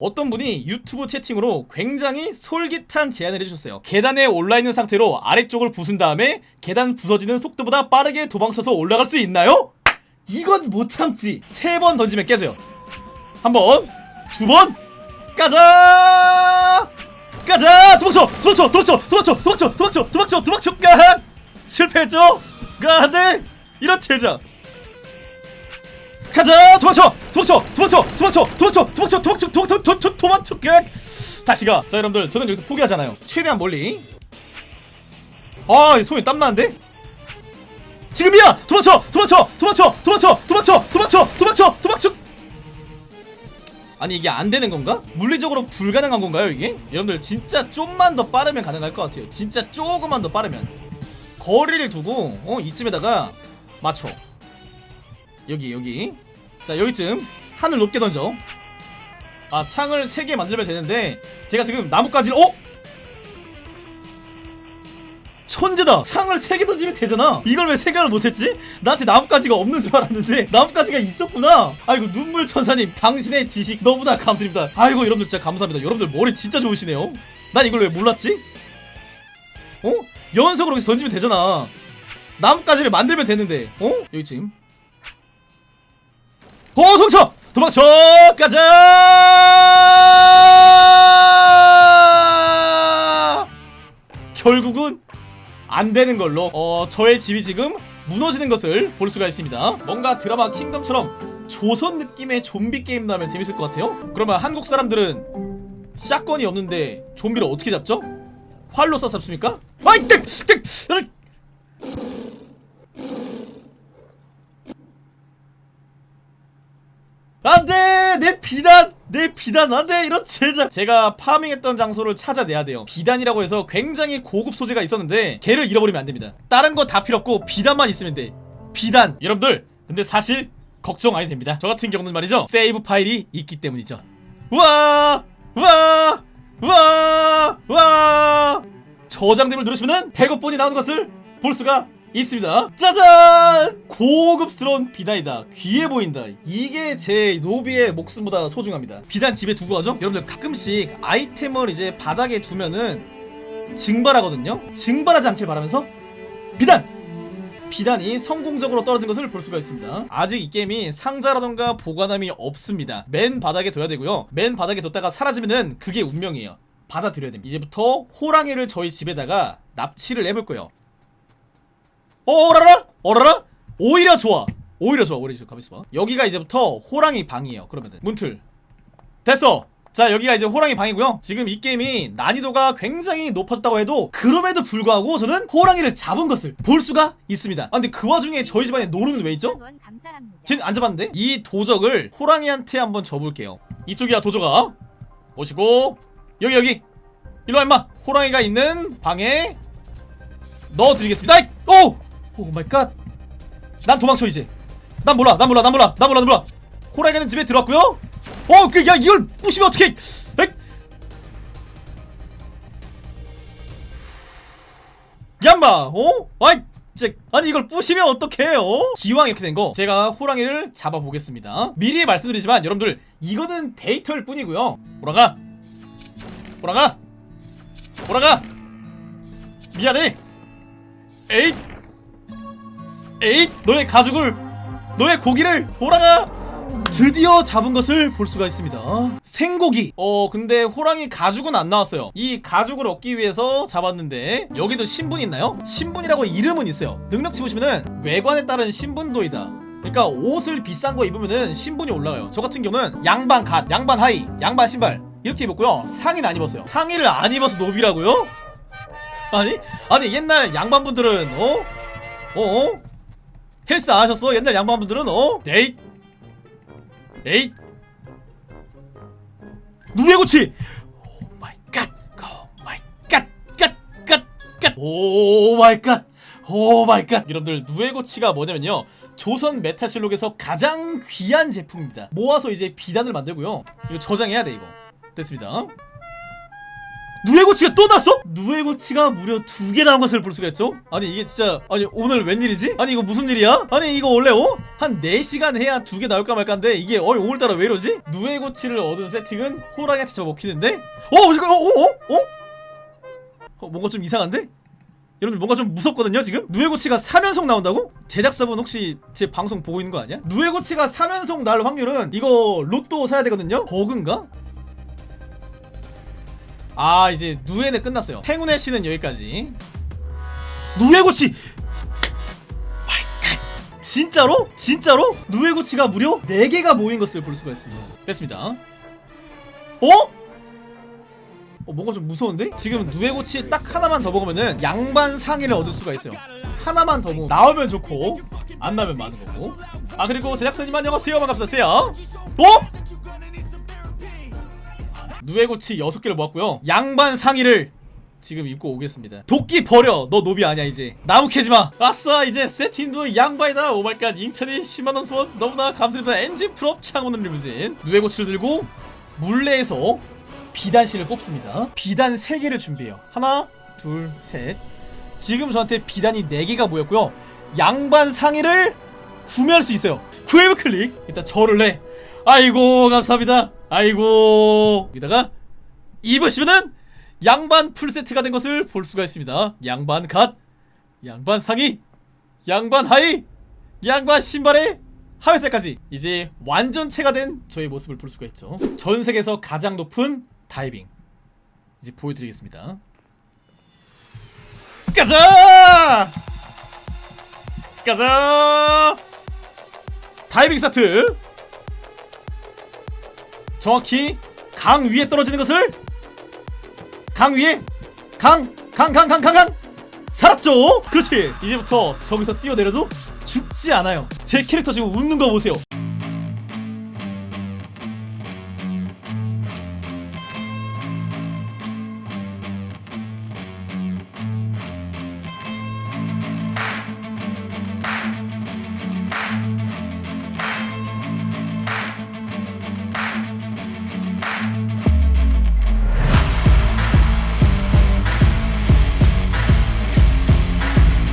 어떤 분이 유튜브 채팅으로 굉장히 솔깃한 제안을 해주셨어요 계단에 올라있는 상태로 아래쪽을 부순 다음에 계단 부서지는 속도보다 빠르게 도망쳐서 올라갈 수 있나요? 이건 못 참지 세 번 던지면 깨져요 한번 두번 가자 가자 도망쳐 도망쳐 도망쳐 도망쳐 도망쳐 도망쳐 도망쳐 도망쳐 가 실패했죠 가네 이런 제자 가자 도망쳐 도망쳐 도망쳐 도망쳐 도망쳐 도망쳐 도망쳐 도망쳐 도망쳐 가 다시 가 자 여러분들 저는 여기서 포기하잖아요. 최대한 멀리. 아 손이 땀나는데? 지금이야! 도망쳐! 도망쳐! 도망쳐! 도망쳐! 도망쳐! 도망쳐! 도망쳐! 도망쳐! 아니 이게 안 되는 건가? 물리적으로 불가능한 건가요 이게? 여러분들 진짜 좀만 더 빠르면 가능할 것 같아요. 진짜 조금만 더 빠르면. 거리를 두고 어 이쯤에다가 맞춰. 여기 여기. 자 여기쯤. 하늘 높게 던져 아 창을 3개 만들면 되는데 제가 지금 나뭇가지를 어? 천재다 창을 3개 던지면 되잖아 이걸 왜 생각을 못했지? 나한테 나뭇가지가 없는 줄 알았는데 나뭇가지가 있었구나 아이고 눈물 천사님 당신의 지식 너무나 감사드립니다 아이고 여러분들 진짜 감사합니다 여러분들 머리 진짜 좋으시네요 난 이걸 왜 몰랐지? 어? 연속으로 여기서 던지면 되잖아 나뭇가지를 만들면 되는데 어? 여기쯤 어 도망쳐! 도망쳐! 가자! 결국은 안 되는 걸로 어 저의 집이 지금 무너지는 것을 볼 수가 있습니다 뭔가 드라마 킹덤처럼 조선 느낌의 좀비 게임 나면 재밌을 것 같아요 그러면 한국 사람들은 샷건이 없는데 좀비를 어떻게 잡죠? 활로 쏴 잡습니까? 아이 땡! 땡! 안돼! 내 비단! 내 비단 안돼! 이런 제작. 제가 파밍했던 장소를 찾아내야 돼요. 비단이라고 해서 굉장히 고급 소재가 있었는데 걔를 잃어버리면 안됩니다. 다른 거 다 필요 없고 비단만 있으면 돼. 비단. 여러분들 근데 사실 걱정 안 해도 됩니다. 저 같은 경우는 말이죠. 세이브 파일이 있기 때문이죠. 우와! 우와! 우와! 우와! 저장됨을 누르시면은 100억본이 나오는 것을 볼 수가 있습니다. 짜잔! 고급스러운 비단이다. 귀해 보인다. 이게 제 노비의 목숨보다 소중합니다. 비단 집에 두고 가죠? 여러분들 가끔씩 아이템을 이제 바닥에 두면은 증발하거든요? 증발하지 않길 바라면서 비단! 비단이 성공적으로 떨어진 것을 볼 수가 있습니다. 아직 이 게임이 상자라던가 보관함이 없습니다. 맨 바닥에 둬야 되고요. 맨 바닥에 뒀다가 사라지면은 그게 운명이에요. 받아들여야 됩니다. 이제부터 호랑이를 저희 집에다가 납치를 해볼 거예요 어라라? 어라라? 오히려 좋아. 오히려 좋아. 오히려 좋아 가만있어 봐. 여기가 이제부터 호랑이 방이에요. 그러면은. 문틀. 됐어. 자 여기가 이제 호랑이 방이고요. 지금 이 게임이 난이도가 굉장히 높아졌다고 해도 그럼에도 불구하고 저는 호랑이를 잡은 것을 볼 수가 있습니다. 아 근데 그 와중에 저희 집안에 노루는 왜 있죠? 쟤는 안 잡았는데? 이 도적을 호랑이한테 한번 줘볼게요. 이쪽이야 도적아. 오시고. 여기 여기. 일로와 임마. 호랑이가 있는 방에 넣어드리겠습니다! 오! oh my god 난 도망쳐 이제. 난 몰라 난 몰라 난 몰라 난 몰라 난 몰라. 호랑이는 집에 들어왔고요. 어! 그, 야 이걸 부시면 에이! 얌마 어? 아이 아니 이걸 부시면 어떡해요? 기왕 이렇게 된 거 제가 호랑이를 잡아보겠습니다. 미리 말씀드리지만 여러분들 이거는 데이터일 뿐이고요. 호랑아. 호랑아. 호랑아. 미안해. 에잇 에잇 너의 가죽을 너의 고기를 호랑아 드디어 잡은 것을 볼 수가 있습니다 생고기 어 근데 호랑이 가죽은 안 나왔어요 이 가죽을 얻기 위해서 잡았는데 여기도 신분 있나요? 신분이라고 이름은 있어요 능력치 보시면은 외관에 따른 신분도이다 그러니까 옷을 비싼 거 입으면은 신분이 올라가요 저 같은 경우는 양반 갓 양반 하의 양반 신발 이렇게 입었고요 상의는 안 입었어요 상의를 안 입어서 노비라고요? 아니 아니 옛날 양반분들은 어? 어? 어? 헬스 안 하셨어? 옛날 양반분들은 어? 에잇. 에잇. 누에 고치. Oh my god oh my god god god god oh my god oh my god 여러분들 누에 고치가 뭐냐면요. 조선 메타실록에서 가장 귀한 제품입니다. 모아서 이제 비단을 만들고요. 이거 저장해야 돼 이거. 됐습니다 누에고치가 또 났어? 누에고치가 무려 두 개 나온 것을 볼 수가 있죠? 아니 이게 진짜 아니 오늘 웬일이지? 아니 이거 무슨 일이야? 아니 이거 원래 어? 한 4시간 해야 두 개 나올까 말까인데 이게 어 오늘따라 왜 이러지? 누에고치를 얻은 세팅은 호랑이한테 저 먹히는데? 어? 잠깐 어? 어? 어? 어? 어 뭔가 좀 이상한데? 여러분들 뭔가 좀 무섭거든요 지금? 누에고치가 3연속 나온다고? 제작사분 혹시 제 방송 보고 있는 거 아니야? 누에고치가 3연속 날 확률은 이거 로또 사야 되거든요? 버그인가? 아 이제 누에는 끝났어요 행운의 씨는 여기까지 누에고치. 진짜로? 진짜로? 누에고치가 무려 4개가 모인 것을 볼 수가 있습니다 뺐습니다 어? 어 뭔가 좀 무서운데? 지금 누에고치 딱 하나만 더 먹으면은 양반 상의를 얻을 수가 있어요 하나만 더 먹으면 나오면 좋고 안 나오면 많은 거고 아 그리고 제작사님 안녕하세요 반갑습니다 어? 누에고치 6개를 모았고요. 양반 상의를 지금 입고 오겠습니다. 도끼 버려 너 노비 아니야 이제. 나무 캐지마. 아싸 이제 세팅도 양반이다. 오마이갓 인천이 10만원 후원. 너무나 감사드립니다. 엔진 프롭 창호는 리무진. 누에고치를 들고 물레에서 비단실을 뽑습니다. 비단 3개를 준비해요. 하나 둘셋. 지금 저한테 비단이 4개가 모였고요. 양반 상의를 구매할 수 있어요. 구해브 클릭. 일단 절을 내 아이고 감사합니다. 아이고. 여기다가 입으시면은 양반 풀세트가 된 것을 볼 수가 있습니다. 양반 갓 양반 상의 양반 하의 양반 신발에 하회색까지 이제 완전체가 된 저의 모습을 볼 수가 있죠. 전 세계에서 가장 높은 다이빙. 이제 보여드리겠습니다. 가자! 가자! 다이빙 스타트 정확히 강 위에 떨어지는 것을 강 위에 강 강 강 강 강강 살았죠? 그렇지. 이제부터 저기서 뛰어내려도 죽지 않아요. 제 캐릭터 지금 웃는 거 보세요